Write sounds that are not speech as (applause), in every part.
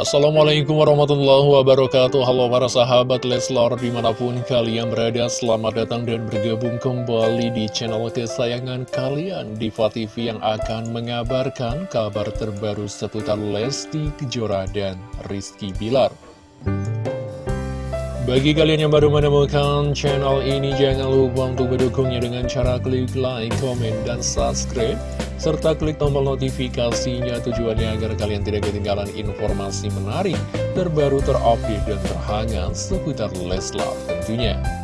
Assalamualaikum warahmatullahi wabarakatuh. Halo para sahabat Leslar di mana pun kalian berada Selamat datang dan bergabung kembali di channel kesayangan kalian Diva TV yang akan mengabarkan kabar terbaru seputar Lesti Kejora dan Rizky Bilar bagi kalian yang baru menemukan channel ini, jangan lupa untuk mendukungnya dengan cara klik like, komen, dan subscribe. Serta klik tombol notifikasinya tujuannya agar kalian tidak ketinggalan informasi menarik, terbaru, terupdate, dan terhangat seputar Leslar tentunya.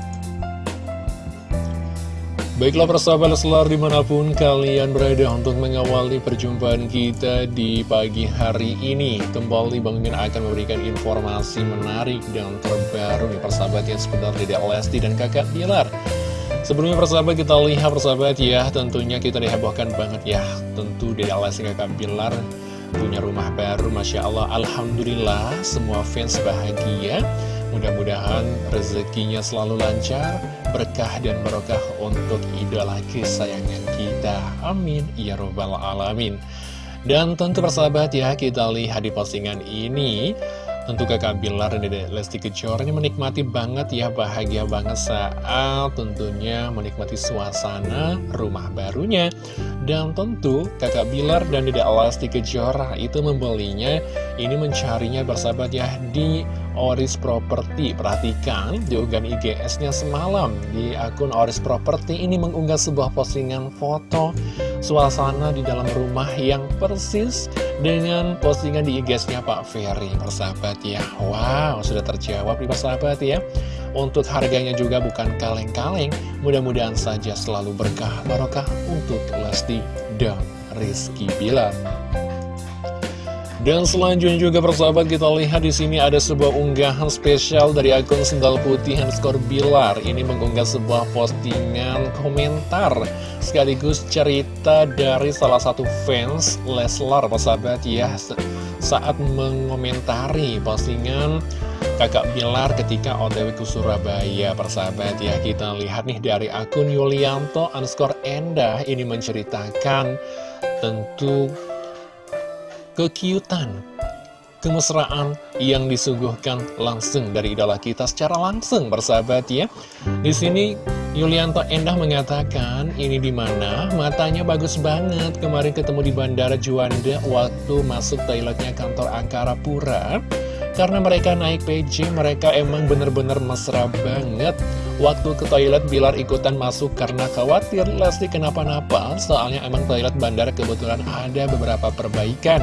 Baiklah persahabat Leslar di mana pun kalian berada untuk mengawali perjumpaan kita di pagi hari ini. Kembali Bang Min akan memberikan informasi menarik dan terbaru nih persahabat yang sebentar Dedek Lesti dan kakak Bilar. Sebelumnya persahabat kita lihat persahabat ya tentunya kita dihebohkan banget ya. Tentu Dedek Lesti kakak Bilar punya rumah baru Masya Allah. Alhamdulillah semua fans bahagia Mudah-mudahan rezekinya selalu lancar, berkah dan barokah untuk idola kesayangan kita. Amin. Ya Robbal Alamin. Dan tentu persahabat ya, kita lihat di postingan ini Tentu kakak Bilar dan Dede Lesti Kejora ini menikmati banget ya, bahagia banget saat tentunya menikmati suasana rumah barunya. Dan tentu kakak Bilar dan Dede Lesti Kejora itu membelinya, ini mencarinya bersahabat ya di Oris Property. Perhatikan unggahan IGS-nya semalam di akun Oris Property ini mengunggah sebuah postingan foto suasana di dalam rumah yang persis dengan postingan di IG-nya Pak Ferry. Persahabat ya? Wow sudah terjawab nih persahabat ya. Untuk harganya juga bukan kaleng-kaleng Mudah-mudahan saja selalu berkah. Barokah untuk Lesti dan Rizky Bilar dan selanjutnya juga persahabat kita lihat di sini ada sebuah unggahan spesial dari akun Sendal Putih underscore Bilar. Ini mengunggah sebuah postingan komentar sekaligus cerita dari salah satu fans Leslar persahabat ya. Saat mengomentari postingan kakak Bilar ketika otw ke Surabaya persahabat ya. Kita lihat nih dari akun Yulianto underscore Endah ini menceritakan tentu kekiutan, kemesraan yang disuguhkan langsung dari idola kita secara langsung bersahabat ya. Di sini Yulianto Endah mengatakan ini di mana matanya bagus banget kemarin ketemu di Bandara Juanda waktu masuk toiletnya kantor Angkara Pura. Karena mereka naik PJ, mereka emang bener-bener mesra banget. Waktu ke toilet, Bilar ikutan masuk karena khawatir Lesti kenapa-napa. Soalnya emang toilet bandara kebetulan ada beberapa perbaikan.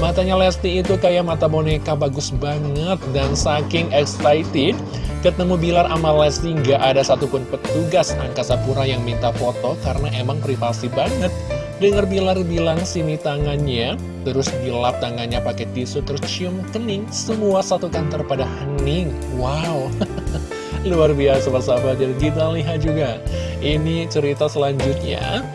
Matanya Lesti itu kayak mata boneka bagus banget Dan saking excited Ketemu Bilar sama Lesti nggak ada satupun petugas angkasa pura yang minta foto Karena emang privasi banget. Dengar Bilar bilang sini tangannya. Terus dilap tangannya pakai tisu Terus cium kening Semua satu kantor pada hening. Wow. (laughs) Luar biasa persahabat Dan kita lihat juga. Ini cerita selanjutnya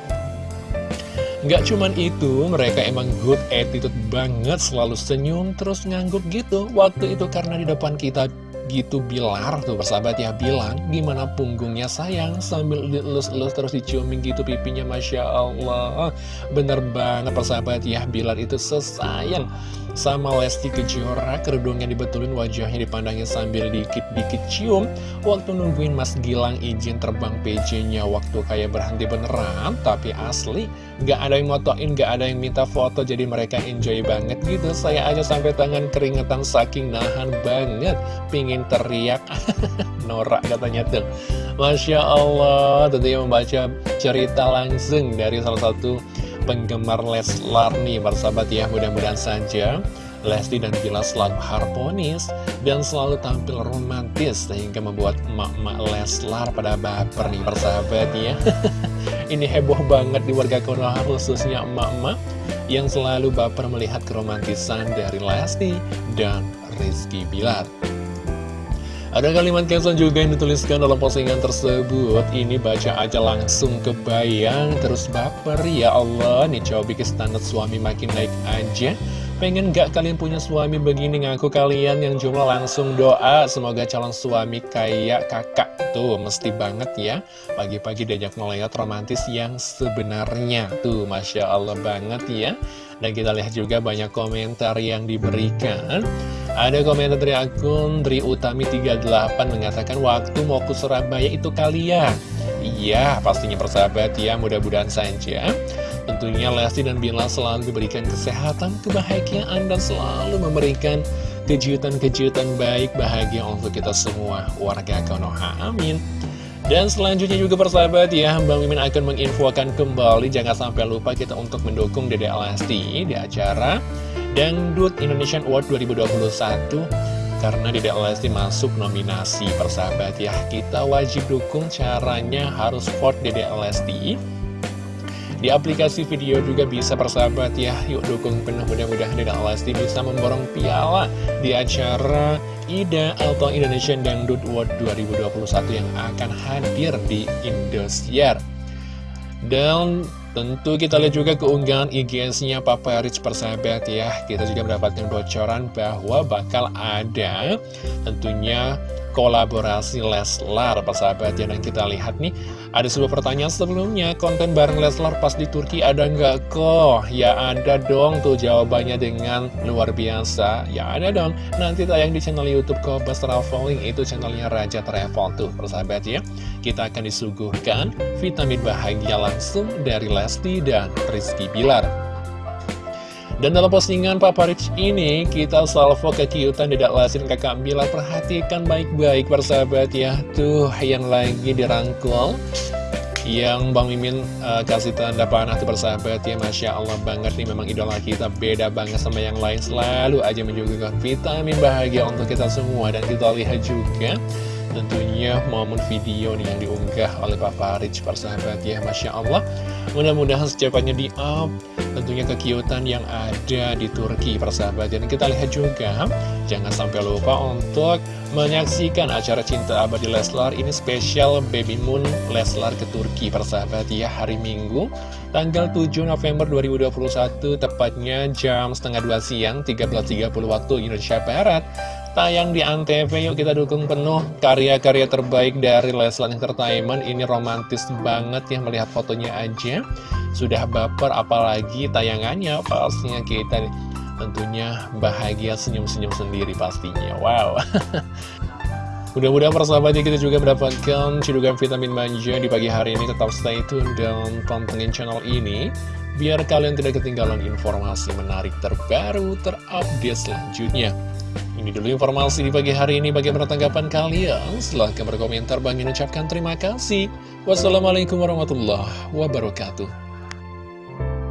Gak cuman itu, mereka emang good attitude banget, selalu senyum, terus ngangguk gitu. Waktu itu karena di depan kita gitu Bilar tuh persahabat ya bilang gimana punggungnya sayang? Sambil dilus-lus terus diciumin gitu pipinya Masya Allah. Bener banget persahabat ya Bilar itu sesayang sama Lesti Kejora kerudungnya dibetulin wajahnya dipandangin sambil dikit-dikit cium. Waktu nungguin Mas Gilang izin terbang PJ-nya waktu kayak berhenti beneran. Tapi asli nggak ada yang motoin nggak ada yang minta foto jadi mereka enjoy banget gitu. Saya aja sampai tangan keringetan saking nahan banget. Pingin teriak. (laughs) Norak katanya tuh. Masya Allah tentunya membaca cerita langsung dari salah satu penggemar Leslar nih persahabat ya. Mudah-mudahan saja Lesti dan Bila selalu harmonis dan selalu tampil romantis sehingga membuat emak-emak Leslar pada baper nih persahabat ya. (laughs) Ini heboh banget di warga Konoha khususnya emak-emak yang selalu baper melihat keromantisan dari Lesti dan Rizky Bilar ada kalimat caption juga yang dituliskan dalam postingan tersebut. Ini baca aja langsung kebayang. Terus baper ya Allah. Nih coba bikin standar suami makin naik aja Pengen gak kalian punya suami begini ngaku kalian yang jumlah langsung doa? Semoga calon suami kayak kakak Tuh mesti banget ya. Pagi-pagi diajak ngeliat romantis yang sebenarnya Tuh Masya Allah banget ya. Dan kita lihat juga banyak komentar yang diberikan. Ada komentar dari akun Tri Utami 38 mengatakan Waktu mau ke Surabaya itu kalian Iya pastinya persahabat ya mudah-mudahan saja Tentunya Lesti dan Bila selalu diberikan kesehatan, kebahagiaan, dan selalu memberikan kejutan-kejutan baik bahagia untuk kita semua warga Konoha. Amin. Dan selanjutnya juga persahabat ya, Bang Mimin akan menginfokan kembali, jangan sampai lupa kita untuk mendukung Dede Lesti di acara Dangdut Indonesian Award 2021 karena Dede Lesti masuk nominasi persahabat ya kita wajib dukung caranya harus vote Dede Lesti di aplikasi video juga bisa persahabat ya. Yuk dukung penuh mudah-mudahan Deda Lesti bisa memborong piala Di acara IDA atau Indonesian Dangdut World 2021 yang akan hadir di Indosiar. Dan tentu kita lihat juga keunggahan IGS-nya Papa Rich persahabat ya. Kita juga mendapatkan bocoran bahwa bakal ada tentunya kolaborasi Leslar persahabat. Ya Dan kita lihat nih ada sebuah pertanyaan sebelumnya. Konten bareng Leslar pas di Turki ada nggak kok? Ya ada dong tuh jawabannya dengan luar biasa. Ya ada dong. Nanti tayang di channel Youtube Kobas Traveling. Itu channelnya Raja Travel tuh persahabat ya. Kita akan disuguhkan vitamin bahagia langsung dari Lesti dan Rizky Bilar dan dalam postingan Papa Rich ini, kita salvo kekiutan Dedek Lasin kakak Mila. Perhatikan baik-baik persahabat ya. Tuh, yang lagi dirangkul. Yang Bang Mimin uh, kasih tanda panah tuh persahabat ya. Masya Allah banget nih, memang idola kita beda banget sama yang lain. Selalu aja menyuguhkan vitamin bahagia untuk kita semua. Dan kita lihat juga tentunya momen video nih yang diunggah oleh Papa Rich persahabat ya Masya Allah. Mudah-mudahan secepatnya di up. Tentunya kekiutan yang ada di Turki persahabat dan kita lihat juga jangan sampai lupa untuk menyaksikan acara Cinta Abadi Leslar. Ini spesial Baby Moon Leslar ke Turki persahabat ya hari Minggu tanggal 7 November 2021 tepatnya jam setengah 2 siang 13.30 waktu Indonesia Barat tayang di Antv yuk kita dukung penuh karya-karya terbaik dari Leslar Entertainment. Ini romantis banget ya melihat fotonya aja. Sudah baper apalagi tayangannya pastinya kita tentunya bahagia senyum-senyum sendiri pastinya. Wow. (laughs) Mudah-mudahan persahabatnya kita juga mendapatkan cidukan vitamin manja di pagi hari ini. Tetap stay tune dan pantengin channel ini Biar kalian tidak ketinggalan informasi menarik terbaru terupdate selanjutnya Ini dulu informasi di pagi hari ini. Bagaimana tanggapan kalian? Silahkan berkomentar. Bang ucapkan terima kasih. Wassalamualaikum warahmatullahi wabarakatuh